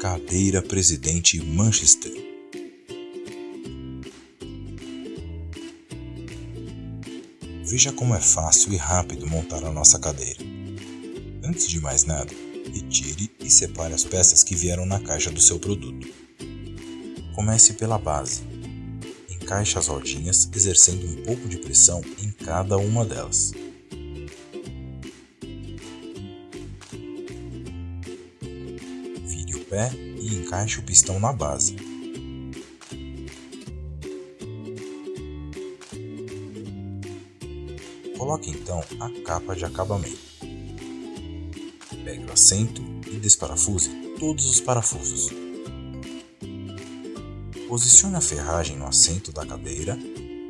Cadeira Presidente Manchester. Veja como é fácil e rápido montar a nossa cadeira. Antes de mais nada, retire e separe as peças que vieram na caixa do seu produto. Comece pela base. Encaixe as rodinhas, exercendo um pouco de pressão em cada uma delas. Pé e encaixe o pistão na base. Coloque então a capa de acabamento. Pegue o assento e desparafuse todos os parafusos. Posicione a ferragem no assento da cadeira,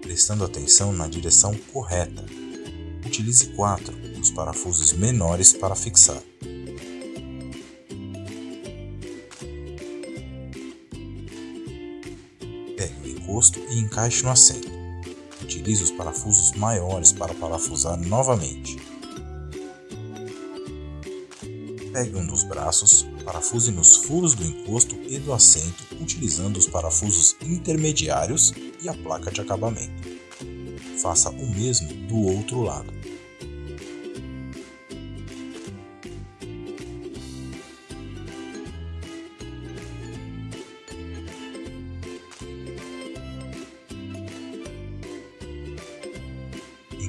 prestando atenção na direção correta. Utilize quatro dos parafusos menores para fixar. Pegue o encosto e encaixe no assento. Utilize os parafusos maiores para parafusar novamente. Pegue um dos braços, parafuse nos furos do encosto e do assento, utilizando os parafusos intermediários e a placa de acabamento. Faça o mesmo do outro lado.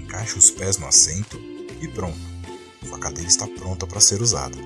Encaixe os pés no assento e pronto. Sua cadeira está pronta para ser usada.